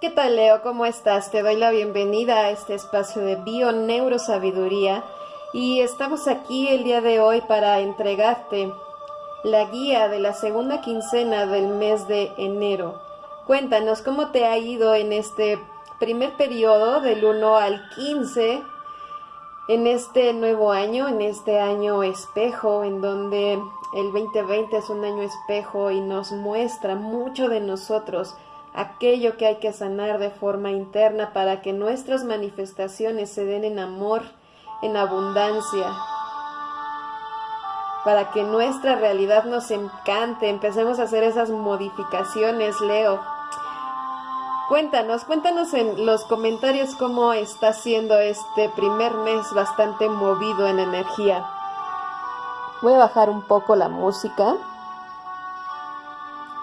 ¿Qué tal Leo? ¿Cómo estás? Te doy la bienvenida a este espacio de Bio Neurosabiduría y estamos aquí el día de hoy para entregarte la guía de la segunda quincena del mes de enero. Cuéntanos cómo te ha ido en este primer periodo del 1 al 15 en este nuevo año, en este año espejo, en donde el 2020 es un año espejo y nos muestra mucho de nosotros aquello que hay que sanar de forma interna para que nuestras manifestaciones se den en amor, en abundancia, para que nuestra realidad nos encante, empecemos a hacer esas modificaciones, Leo. Cuéntanos, cuéntanos en los comentarios cómo está siendo este primer mes bastante movido en energía. Voy a bajar un poco la música.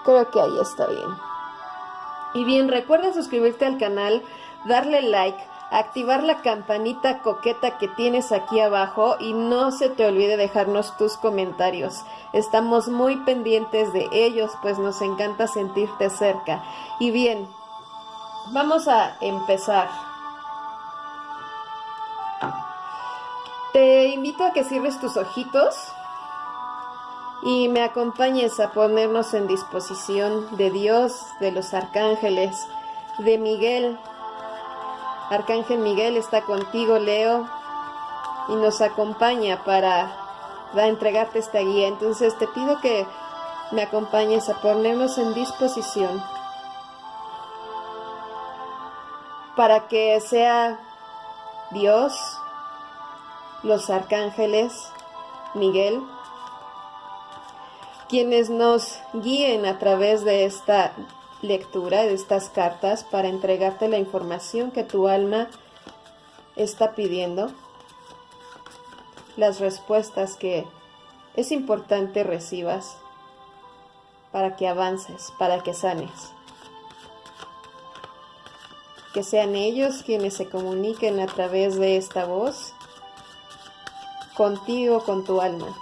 Creo que ahí está bien. Y bien, recuerda suscribirte al canal, darle like, activar la campanita coqueta que tienes aquí abajo y no se te olvide dejarnos tus comentarios. Estamos muy pendientes de ellos, pues nos encanta sentirte cerca. Y bien, vamos a empezar. Te invito a que cierres tus ojitos y me acompañes a ponernos en disposición de Dios, de los arcángeles, de Miguel. Arcángel Miguel está contigo, Leo, y nos acompaña para, entregarte esta guía. Entonces te pido que me acompañes a ponernos en disposición para que sea Dios, los arcángeles, Miguel, quienes nos guíen a través de esta lectura, de estas cartas, para entregarte la información que tu alma está pidiendo, las respuestas que es importante recibas para que avances, para que sanes. Que sean ellos quienes se comuniquen a través de esta voz contigo, con tu alma.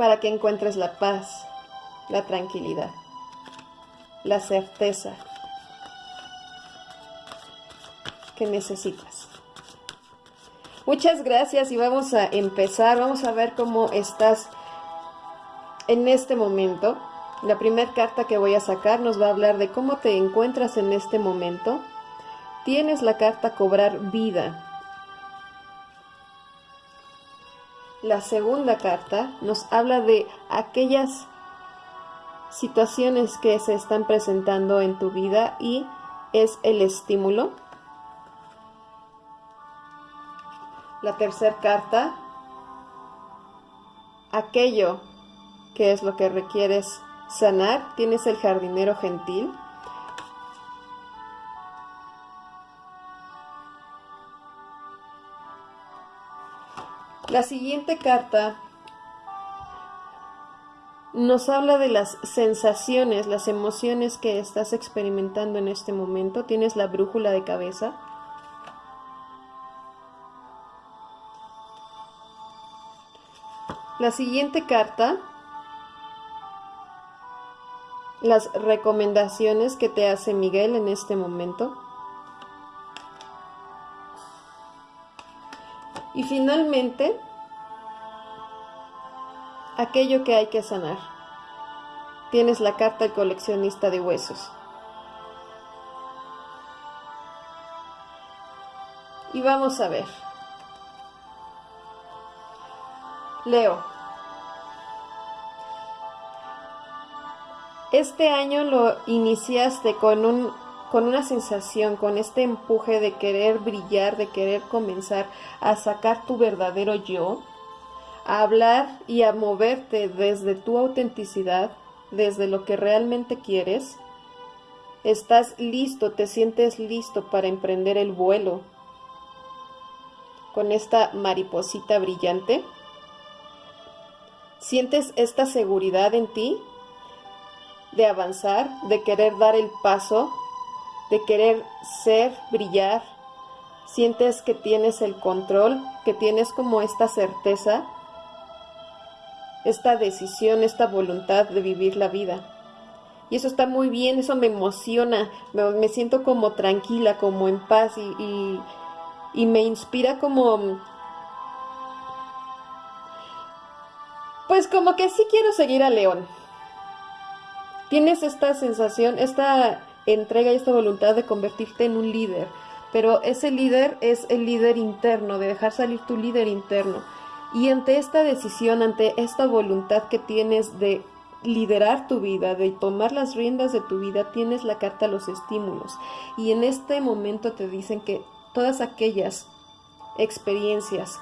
Para que encuentres la paz, la tranquilidad, la certeza que necesitas. Muchas gracias y vamos a empezar, vamos a ver cómo estás en este momento. La primera carta que voy a sacar nos va a hablar de cómo te encuentras en este momento. Tienes la carta cobrar vida. La segunda carta nos habla de aquellas situaciones que se están presentando en tu vida y es el estímulo. La tercera carta, aquello que es lo que requieres sanar, tienes el jardinero gentil. La siguiente carta nos habla de las sensaciones, las emociones que estás experimentando en este momento. Tienes la brújula de cabeza. La siguiente carta, las recomendaciones que te hace Miguel en este momento. Y finalmente, aquello que hay que sanar. Tienes la carta del coleccionista de huesos. Y vamos a ver. Leo. Este año lo iniciaste con un con una sensación, con este empuje de querer brillar, de querer comenzar a sacar tu verdadero yo, a hablar y a moverte desde tu autenticidad, desde lo que realmente quieres, estás listo, te sientes listo para emprender el vuelo con esta mariposita brillante. ¿Sientes esta seguridad en ti de avanzar, de querer dar el paso de querer ser, brillar, sientes que tienes el control, que tienes como esta certeza, esta decisión, esta voluntad de vivir la vida. Y eso está muy bien, eso me emociona, me, siento como tranquila, como en paz y, y me inspira como... Pues como que sí quiero seguir a León. Tienes esta sensación, esta entrega y esta voluntad de convertirte en un líder, pero ese líder es el líder interno, de dejar salir tu líder interno. Y ante esta decisión, ante esta voluntad que tienes de liderar tu vida, de tomar las riendas de tu vida, tienes la carta a los estímulos. Y en este momento te dicen que todas aquellas experiencias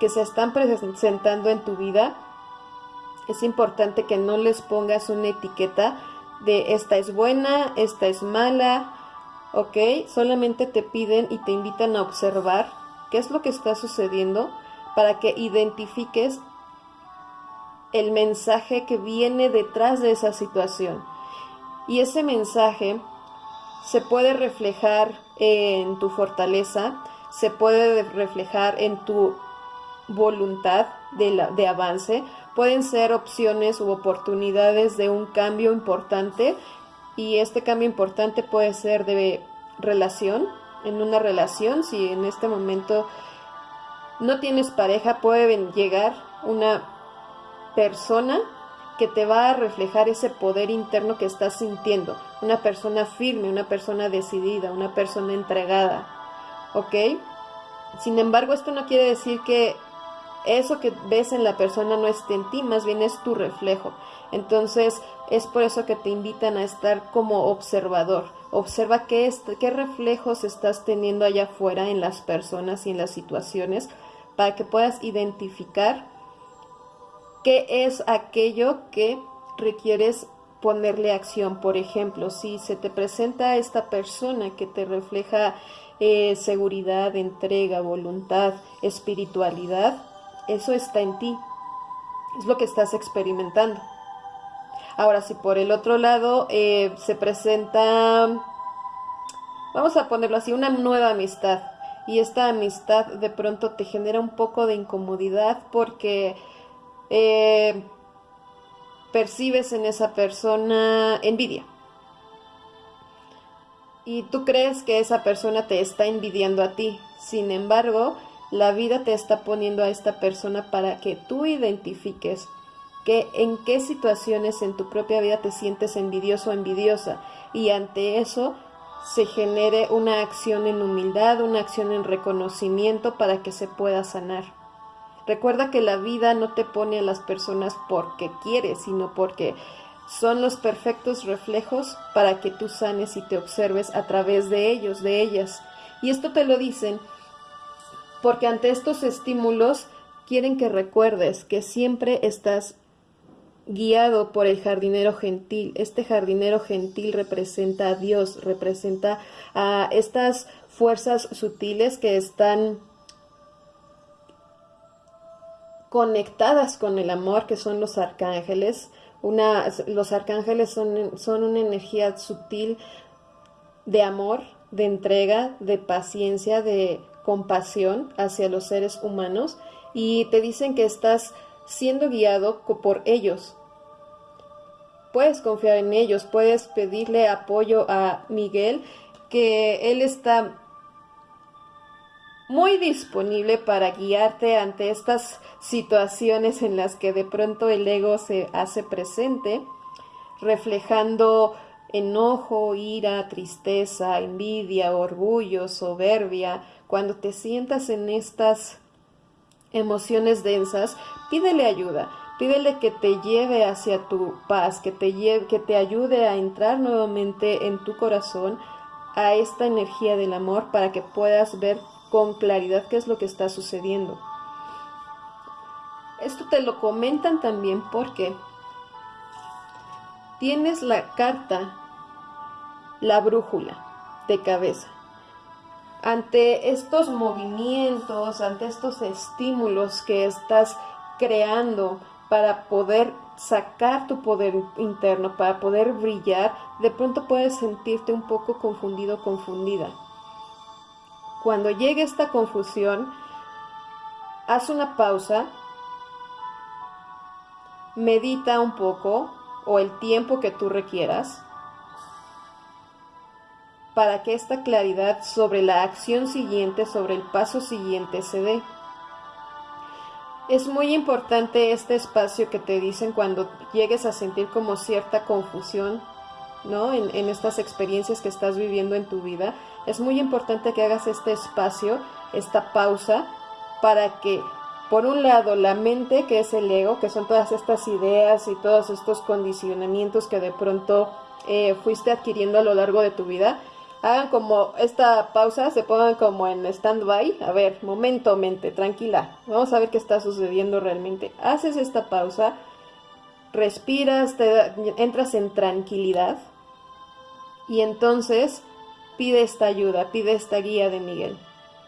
que se están presentando en tu vida, es importante que no les pongas una etiqueta de esta es buena, esta es mala, ¿ok? Solamente te piden y te invitan a observar qué es lo que está sucediendo para que identifiques el mensaje que viene detrás de esa situación. Y ese mensaje se puede reflejar en tu fortaleza, se puede reflejar en tu voluntad de, de avance, pueden ser opciones u oportunidades de un cambio importante y este cambio importante puede ser de relación, en una relación, si en este momento no tienes pareja, puede llegar una persona que te va a reflejar ese poder interno que estás sintiendo, una persona firme, una persona decidida, una persona entregada, ¿ok? Sin embargo, esto no quiere decir que eso que ves en la persona no esté en ti, más bien es tu reflejo. Entonces, es por eso que te invitan a estar como observador. Observa qué, qué reflejos estás teniendo allá afuera en las personas y en las situaciones para que puedas identificar qué es aquello que requieres ponerle acción. Por ejemplo, si se te presenta esta persona que te refleja eh, seguridad, entrega, voluntad, espiritualidad, eso está en ti. Es lo que estás experimentando. Ahora, si por el otro lado eh, se presenta, vamos a ponerlo así, una nueva amistad. Y esta amistad de pronto te genera un poco de incomodidad porque eh, percibes en esa persona envidia. Y tú crees que esa persona te está envidiando a ti. Sin embargo, la vida te está poniendo a esta persona para que tú identifiques que en qué situaciones en tu propia vida te sientes envidioso o envidiosa y ante eso se genere una acción en humildad, una acción en reconocimiento para que se pueda sanar. Recuerda que la vida no te pone a las personas porque quieres, sino porque son los perfectos reflejos para que tú sanes y te observes a través de ellos, de ellas. Y esto te lo dicen porque ante estos estímulos quieren que recuerdes que siempre estás guiado por el jardinero gentil. Este jardinero gentil representa a Dios, representa a estas fuerzas sutiles que están conectadas con el amor, que son los arcángeles. Los arcángeles son una energía sutil de amor, de entrega, de paciencia, de compasión hacia los seres humanos y te dicen que estás siendo guiado por ellos. Puedes confiar en ellos, puedes pedirle apoyo a Miguel, que él está muy disponible para guiarte ante estas situaciones en las que de pronto el ego se hace presente, reflejando enojo, ira, tristeza, envidia, orgullo, soberbia, cuando te sientas en estas emociones densas, pídele ayuda, pídele que te lleve hacia tu paz, que te, lleve, que te ayude a entrar nuevamente en tu corazón a esta energía del amor para que puedas ver con claridad qué es lo que está sucediendo. Esto te lo comentan también porque tienes la carta, la brújula de cabeza ante estos movimientos, ante estos estímulos que estás creando para poder sacar tu poder interno, para poder brillar, de pronto puedes sentirte un poco confundido, confundida. Cuando llegue esta confusión, haz una pausa, medita un poco, o el tiempo que tú requieras para que esta claridad sobre la acción siguiente, sobre el paso siguiente se dé. Es muy importante este espacio que te dicen cuando llegues a sentir como cierta confusión, ¿no? En, estas experiencias que estás viviendo en tu vida. Es muy importante que hagas este espacio, esta pausa, para que, por un lado, la mente, que es el ego, que son todas estas ideas y todos estos condicionamientos que de pronto eh, fuiste adquiriendo a lo largo de tu vida, hagan como esta pausa, se pongan como en stand-by. A ver, momento, mente, tranquila. Vamos a ver qué está sucediendo realmente. Haces esta pausa, respiras, te, entras en tranquilidad y entonces pide esta ayuda, pide esta guía de Miguel.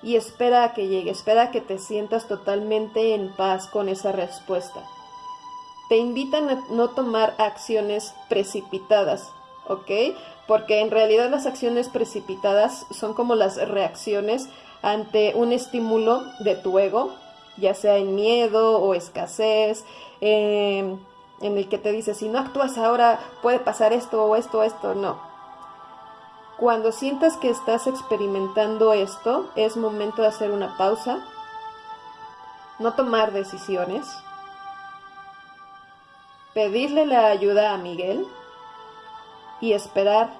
Y espera a que llegue, espera a que te sientas totalmente en paz con esa respuesta. Te invitan a no tomar acciones precipitadas, ¿ok? porque en realidad las acciones precipitadas son como las reacciones ante un estímulo de tu ego, ya sea en miedo o escasez, em, en el que te dice, si no actúas ahora puede pasar esto o esto o esto, no. Cuando sientas que estás experimentando esto, es momento de hacer una pausa, no tomar decisiones, pedirle la ayuda a Miguel, y esperar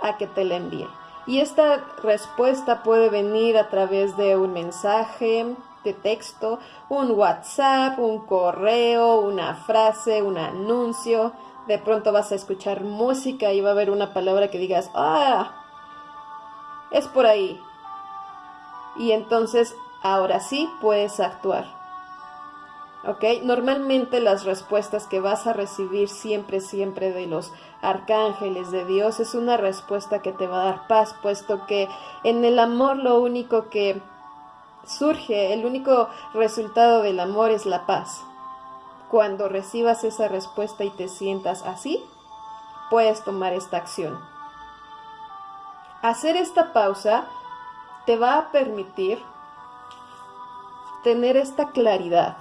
a que te la envíe. Y esta respuesta puede venir a través de un mensaje de texto, un WhatsApp, un correo, una frase, un anuncio. De pronto vas a escuchar música y va a haber una palabra que digas, ah, es por ahí. Y entonces ahora sí puedes actuar. ¿Ok? Normalmente las respuestas que vas a recibir siempre, siempre de los arcángeles de Dios es una respuesta que te va a dar paz, puesto que en el amor lo único que surge, el único resultado del amor es la paz. Cuando recibas esa respuesta y te sientas así, puedes tomar esta acción. Hacer esta pausa te va a permitir tener esta claridad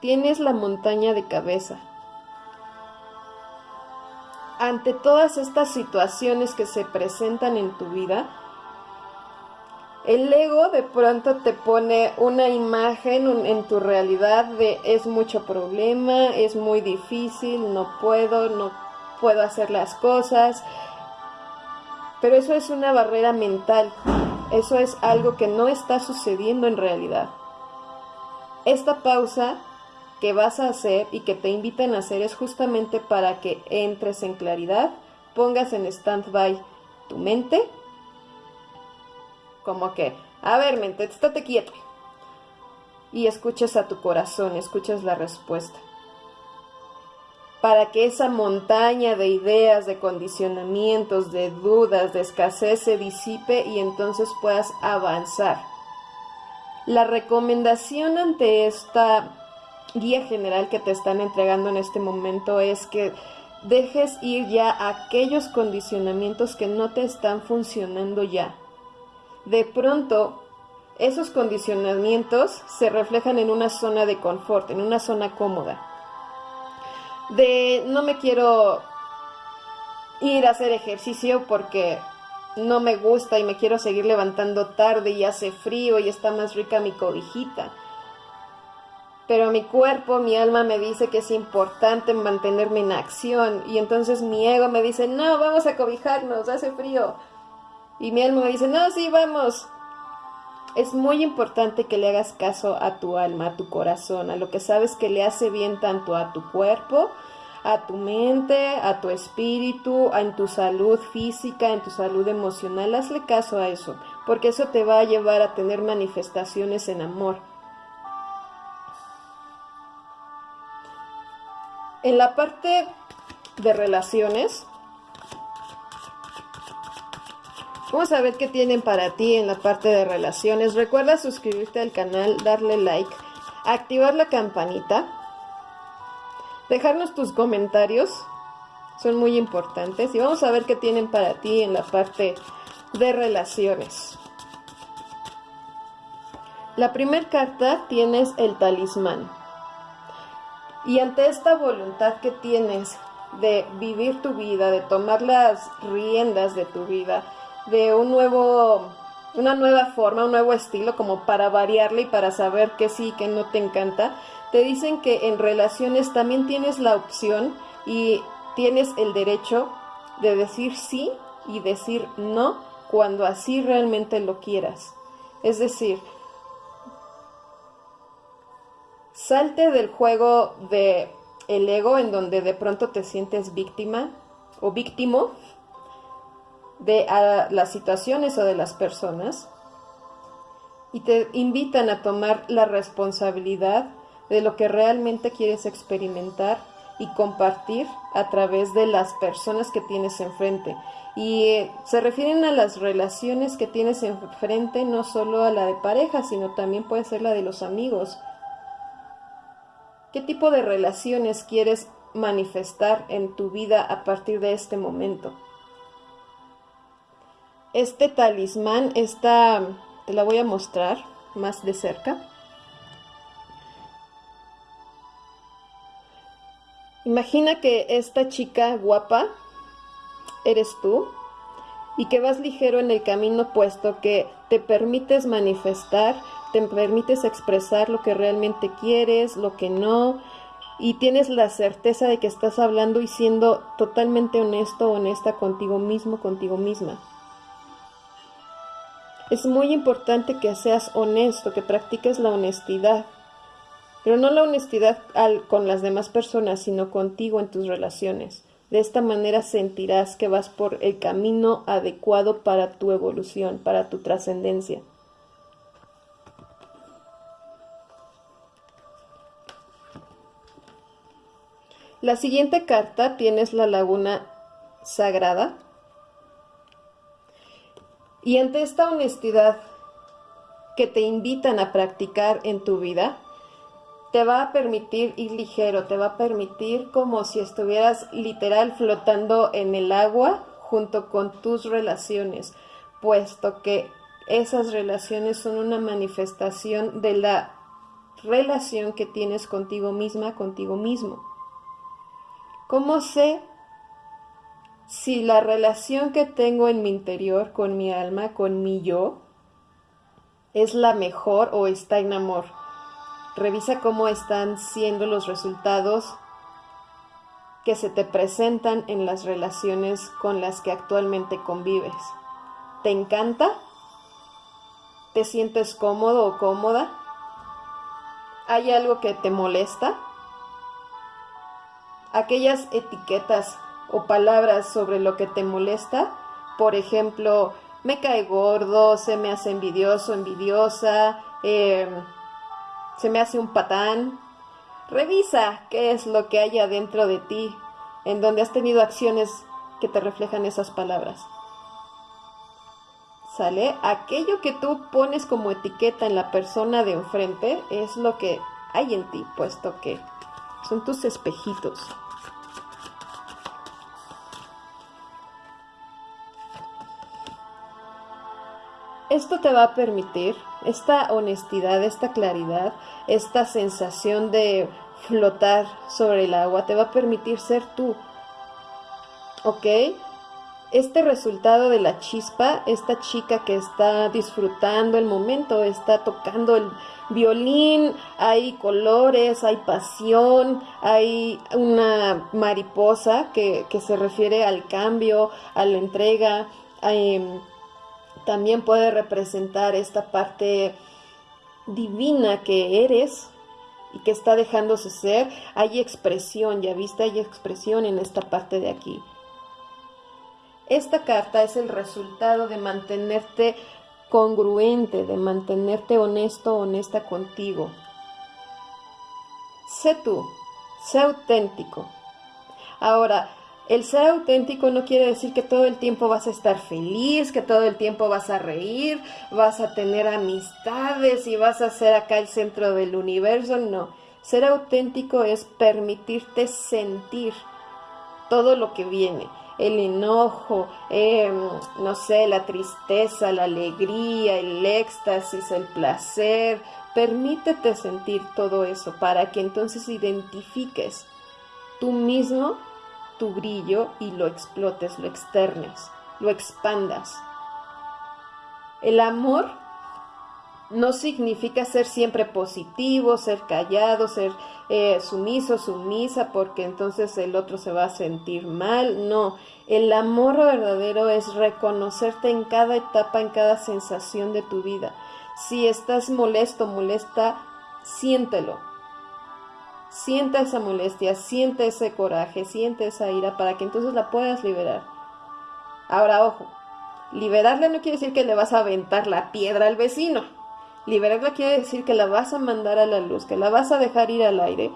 Tienes la montaña de cabeza. Ante todas estas situaciones que se presentan en tu vida, el ego de pronto te pone una imagen en tu realidad de es mucho problema, es muy difícil, no puedo, no puedo hacer las cosas. Pero eso es una barrera mental, eso es algo que no está sucediendo en realidad. Esta pausa que vas a hacer y que te invitan a hacer es justamente para que entres en claridad, pongas en stand-by tu mente, como que, a ver, mente, estate quieto, y escuches a tu corazón, escuches la respuesta. Para que esa montaña de ideas, de condicionamientos, de dudas, de escasez se disipe y entonces puedas avanzar. La recomendación ante esta guía general que te están entregando en este momento es que dejes ir ya aquellos condicionamientos que no te están funcionando ya. De pronto, esos condicionamientos se reflejan en una zona de confort, en una zona cómoda. De no me quiero ir a hacer ejercicio porque no me gusta y me quiero seguir levantando tarde y hace frío y está más rica mi cobijita pero mi cuerpo, mi alma me dice que es importante mantenerme en acción y entonces mi ego me dice, no, vamos a cobijarnos, hace frío. Y mi alma me dice, no, sí, vamos. Es muy importante que le hagas caso a tu alma, a tu corazón, a lo que sabes que le hace bien tanto a tu cuerpo, a tu mente, a tu espíritu, en tu salud física, en tu salud emocional. Hazle caso a eso, porque eso te va a llevar a tener manifestaciones en amor En la parte de relaciones, vamos a ver qué tienen para ti en la parte de relaciones. Recuerda suscribirte al canal, darle like, activar la campanita, dejarnos tus comentarios, son muy importantes. Y vamos a ver qué tienen para ti en la parte de relaciones. La primera carta tienes el talismán. Y ante esta voluntad que tienes de vivir tu vida, de tomar las riendas de tu vida, de un nuevo, una nueva forma, un nuevo estilo, como para variarle y para saber que sí que no te encanta, te dicen que en relaciones también tienes la opción y tienes el derecho de decir sí y decir no cuando así realmente lo quieras. Es decir, salte del juego de el ego en donde de pronto te sientes víctima o víctimo de las situaciones o de las personas y te invitan a tomar la responsabilidad de lo que realmente quieres experimentar y compartir a través de las personas que tienes enfrente. Y eh, se refieren a las relaciones que tienes enfrente, no solo a la de pareja, sino también puede ser la de los amigos. ¿Qué tipo de relaciones quieres manifestar en tu vida a partir de este momento? Este talismán, esta, te la voy a mostrar más de cerca. Imagina que esta chica guapa eres tú y que vas ligero en el camino puesto que te permites manifestar, te permites expresar lo que realmente quieres, lo que no, y tienes la certeza de que estás hablando y siendo totalmente honesto honesta contigo mismo, contigo misma. Es muy importante que seas honesto, que practiques la honestidad pero no la honestidad con las demás personas, sino contigo en tus relaciones. De esta manera sentirás que vas por el camino adecuado para tu evolución, para tu trascendencia. La siguiente carta tienes la laguna sagrada. Y ante esta honestidad que te invitan a practicar en tu vida, te va a permitir ir ligero, te va a permitir como si estuvieras literal flotando en el agua junto con tus relaciones, puesto que esas relaciones son una manifestación de la relación que tienes contigo misma, contigo mismo. ¿Cómo sé si la relación que tengo en mi interior, con mi alma, con mi yo, es la mejor o está en amor? Revisa cómo están siendo los resultados que se te presentan en las relaciones con las que actualmente convives. ¿Te encanta? ¿Te sientes cómodo o cómoda? ¿Hay algo que te molesta? Aquellas etiquetas o palabras sobre lo que te molesta, por ejemplo, me cae gordo, se me hace envidioso, envidiosa, eh, se me hace un patán. Revisa qué es lo que hay adentro de ti, en donde has tenido acciones que te reflejan esas palabras. ¿Sale? Aquello que tú pones como etiqueta en la persona de enfrente es lo que hay en ti, puesto que son tus espejitos. Esto te va a permitir, esta honestidad, esta claridad, esta sensación de flotar sobre el agua, te va a permitir ser tú. ¿Ok? Este resultado de la chispa, esta chica que está disfrutando el momento, está tocando el violín, hay colores, hay pasión, hay una mariposa que, se refiere al cambio, a la entrega. Hay, también puede representar esta parte divina que eres y que está dejándose ser. Hay expresión, ya viste, hay expresión en esta parte de aquí. Esta carta es el resultado de mantenerte congruente, de mantenerte honesto, honesta contigo. Sé tú, sé auténtico. Ahora, el ser auténtico no quiere decir que todo el tiempo vas a estar feliz, que todo el tiempo vas a reír, vas a tener amistades y vas a ser acá el centro del universo. No, ser auténtico es permitirte sentir todo lo que viene. El enojo, em, no sé, la tristeza, la alegría, el éxtasis, el placer, Permítete sentir todo eso para que entonces identifiques tú mismo tu brillo y lo explotes, lo externes, lo expandas. El amor no significa ser siempre positivo, ser callado, ser eh, sumiso, sumisa, porque entonces el otro se va a sentir mal. No, el amor verdadero es reconocerte en cada etapa, en cada sensación de tu vida. Si estás molesto, molesta, siéntelo. Sienta esa molestia, siente ese coraje, siente esa ira para que entonces la puedas liberar. Ahora, ojo, liberarle no quiere decir que le vas a aventar la piedra al vecino Liberarla quiere decir que la vas a mandar a la luz, que la vas a dejar ir al aire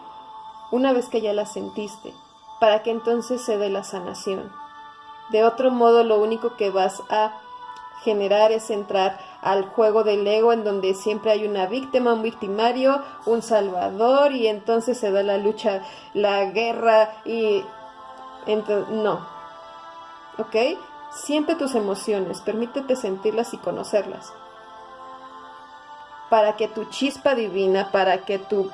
una vez que ya la sentiste, para que entonces se dé la sanación. De otro modo, lo único que vas a generar es entrar al juego del ego en donde siempre hay una víctima, un victimario, un salvador y entonces se da la lucha, la guerra y no. ¿Ok? Siente tus emociones, permítete sentirlas y conocerlas para que tu chispa divina, para que tus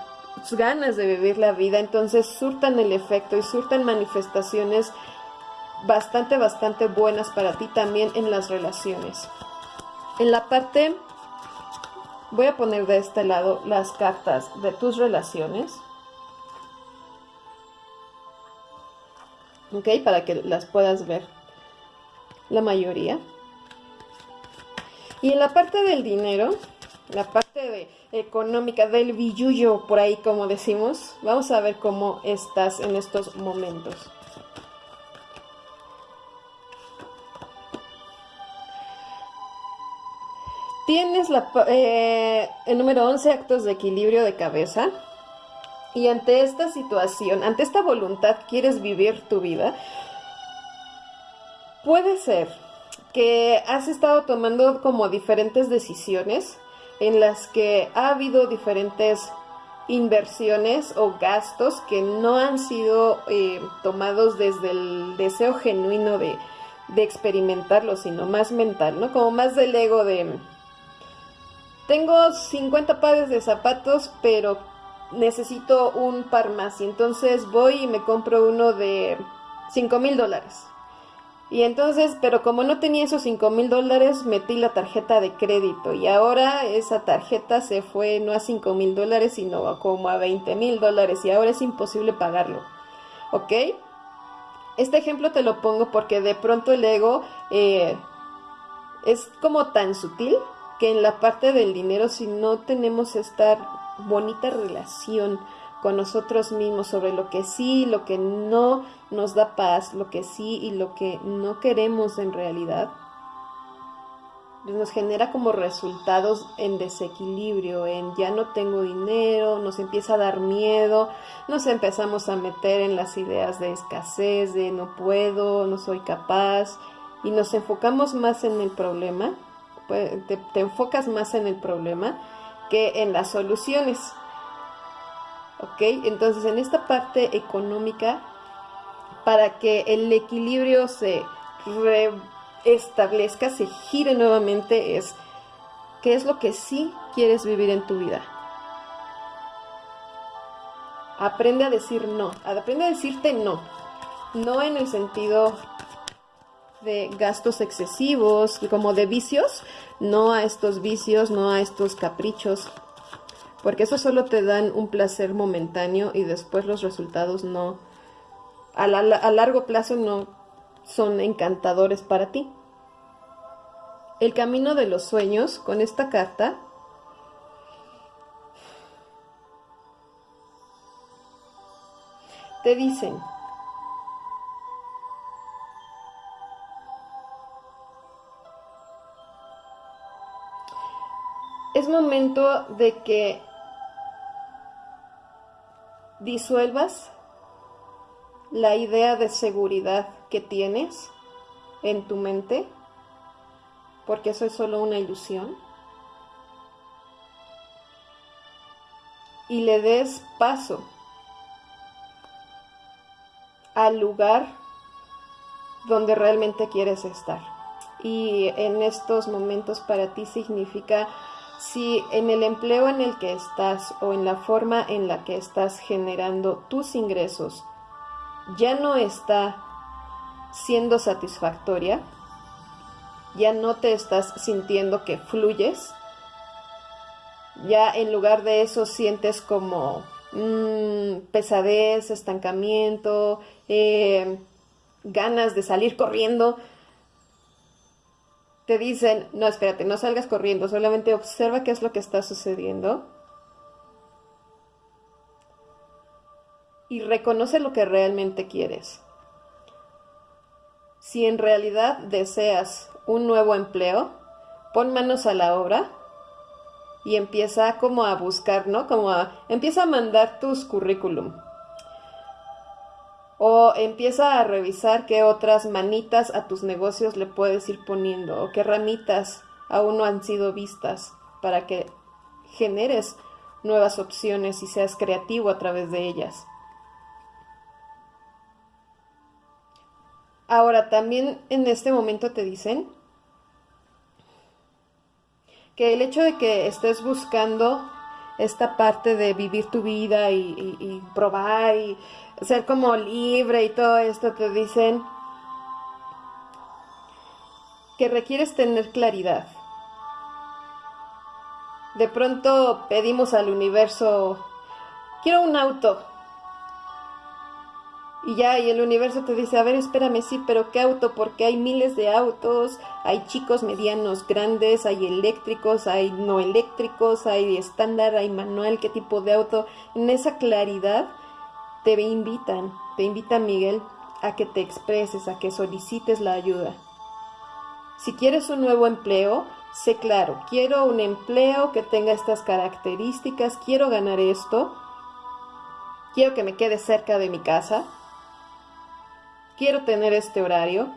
ganas de vivir la vida, entonces surtan el efecto y surtan manifestaciones bastante, bastante buenas para ti también en las relaciones. En la parte, voy a poner de este lado las cartas de tus relaciones. ¿Ok? Para que las puedas ver la mayoría. Y en la parte del dinero, la parte de, económica del billuyo, por ahí como decimos. Vamos a ver cómo estás en estos momentos. Tienes la, eh, el número 11, actos de equilibrio de cabeza. Y ante esta situación, ante esta voluntad, quieres vivir tu vida. Puede ser que has estado tomando como diferentes decisiones en las que ha habido diferentes inversiones o gastos que no han sido eh, tomados desde el deseo genuino de, de experimentarlo, sino más mental, ¿no? Como más del ego de... Tengo 50 pares de zapatos, pero necesito un par más. Y entonces voy y me compro uno de 5 mil dólares. Y entonces, pero como no tenía esos 5 mil dólares, metí la tarjeta de crédito y ahora esa tarjeta se fue no a 5 mil dólares, sino como a 20 mil dólares y ahora es imposible pagarlo. ¿Ok? Este ejemplo te lo pongo porque de pronto el ego eh, es como tan sutil que en la parte del dinero, si no tenemos esta bonita relación, con nosotros mismos sobre lo que sí, lo que no nos da paz, lo que sí y lo que no queremos en realidad, pues nos genera como resultados en desequilibrio, en ya no tengo dinero, nos empieza a dar miedo, nos empezamos a meter en las ideas de escasez, de no puedo, no soy capaz, y nos enfocamos más en el problema, pues, te, te enfocas más en el problema que en las soluciones. ¿Ok? Entonces en esta parte económica, para que el equilibrio se restablezca, se gire nuevamente, es qué es lo que sí quieres vivir en tu vida. Aprende a decir no, aprende a decirte no, no en el sentido de gastos excesivos, como de vicios, no a estos vicios, no a estos caprichos, porque eso solo te dan un placer momentáneo y después los resultados no, a, a largo plazo no son encantadores para ti. El camino de los sueños con esta carta te dicen, es momento de que disuelvas la idea de seguridad que tienes en tu mente, porque eso es solo una ilusión, y le des paso al lugar donde realmente quieres estar. Y en estos momentos para ti significa si en el empleo en el que estás o en la forma en la que estás generando tus ingresos ya no está siendo satisfactoria, ya no te estás sintiendo que fluyes, ya en lugar de eso sientes como mm, pesadez, estancamiento, eh, ganas de salir corriendo, te dicen, no, espérate, no salgas corriendo, solamente observa qué es lo que está sucediendo y reconoce lo que realmente quieres. Si en realidad deseas un nuevo empleo, pon manos a la obra y empieza como a buscar, ¿no? Como a, empieza a mandar tus currículum. O empieza a revisar qué otras manitas a tus negocios le puedes ir poniendo o qué ramitas aún no han sido vistas para que generes nuevas opciones y seas creativo a través de ellas. Ahora, también en este momento te dicen que el hecho de que estés buscando esta parte de vivir tu vida y, probar y ser como libre y todo esto, te dicen que requieres tener claridad. De pronto pedimos al universo, quiero un auto, y ya, y el universo te dice, a ver, espérame, sí, pero ¿qué auto? Porque hay miles de autos, hay chicos, medianos, grandes, hay eléctricos, hay no eléctricos, hay estándar, hay manual, qué tipo de auto. En esa claridad te invitan, te invita Miguel a que te expreses, a que solicites la ayuda. Si quieres un nuevo empleo, sé claro, quiero un empleo que tenga estas características, quiero ganar esto, quiero que me quede cerca de mi casa, quiero tener este horario.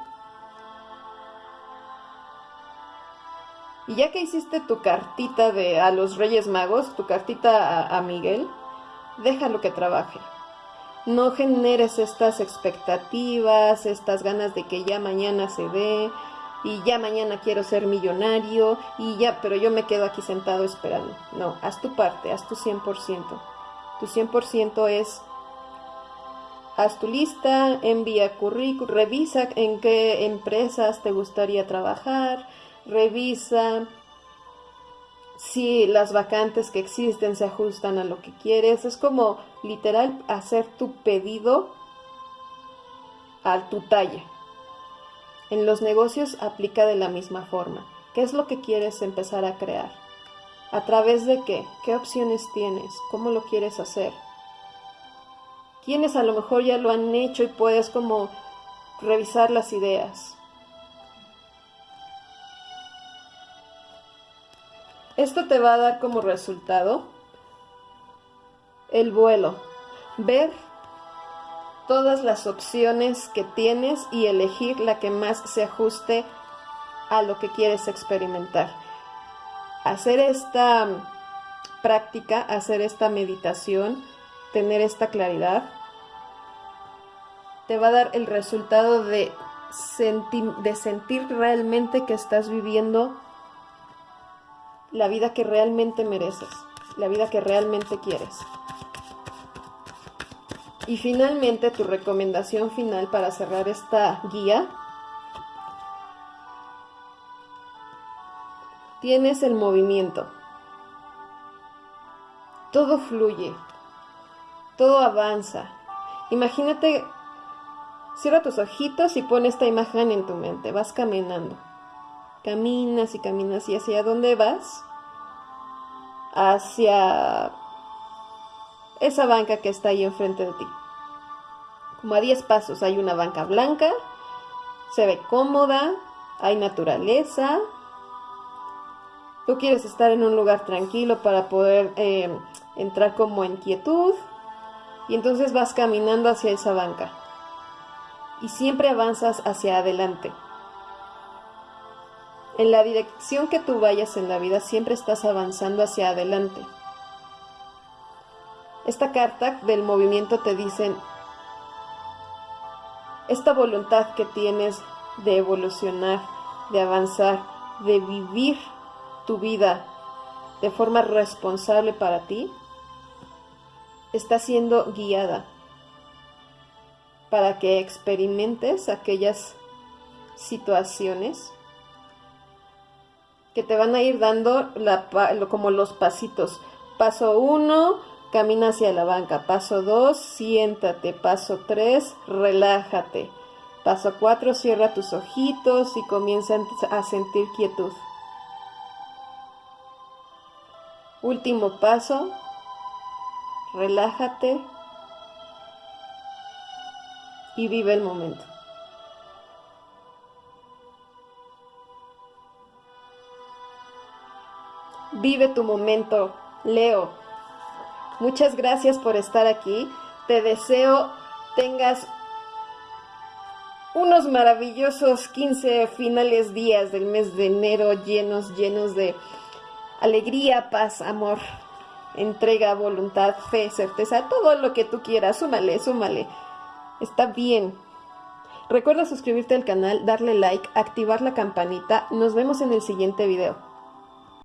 Y ya que hiciste tu cartita de a los Reyes Magos, tu cartita a, a Miguel, déjalo que trabaje. No generes estas expectativas, estas ganas de que ya mañana se dé y ya mañana quiero ser millonario y ya, pero yo me quedo aquí sentado esperando. No, haz tu parte, haz tu 100%. Tu 100% es haz tu lista, envía currículum, revisa en qué empresas te gustaría trabajar, revisa si las vacantes que existen se ajustan a lo que quieres. Es como literal hacer tu pedido a tu talla. En los negocios aplica de la misma forma. ¿Qué es lo que quieres empezar a crear? ¿A través de qué? ¿Qué opciones tienes? ¿Cómo lo quieres hacer? quienes a lo mejor ya lo han hecho y puedes como revisar las ideas. Esto te va a dar como resultado el vuelo, ver todas las opciones que tienes y elegir la que más se ajuste a lo que quieres experimentar. Hacer esta práctica, hacer esta meditación, tener esta claridad, te va a dar el resultado de, de sentir realmente que estás viviendo la vida que realmente mereces, la vida que realmente quieres. Y finalmente, tu recomendación final para cerrar esta guía. Tienes el movimiento. Todo fluye, todo avanza. Imagínate, cierra tus ojitos y pon esta imagen en tu mente. Vas caminando. Caminas y caminas. ¿Y hacia dónde vas? Hacia esa banca que está ahí enfrente de ti. Como a 10 pasos hay una banca blanca. Se ve cómoda. Hay naturaleza. Tú quieres estar en un lugar tranquilo para poder eh, entrar como en quietud y entonces vas caminando hacia esa banca y siempre avanzas hacia adelante. En la dirección que tú vayas en la vida siempre estás avanzando hacia adelante. Esta carta del movimiento te dice esta voluntad que tienes de evolucionar, de avanzar, de vivir tu vida de forma responsable para ti, está siendo guiada para que experimentes aquellas situaciones que te van a ir dando la, como los pasitos. Paso 1, camina hacia la banca. Paso 2, siéntate. Paso 3, relájate. Paso 4, cierra tus ojitos y comienza a sentir quietud. Último paso, relájate y vive el momento. Vive tu momento, Leo. Muchas gracias por estar aquí. Te deseo tengas unos maravillosos 15 finales días del mes de enero llenos, llenos de alegría, paz, amor, entrega, voluntad, fe, certeza, todo lo que tú quieras, súmale, súmale. Está bien. Recuerda suscribirte al canal, darle like, activar la campanita. Nos vemos en el siguiente video.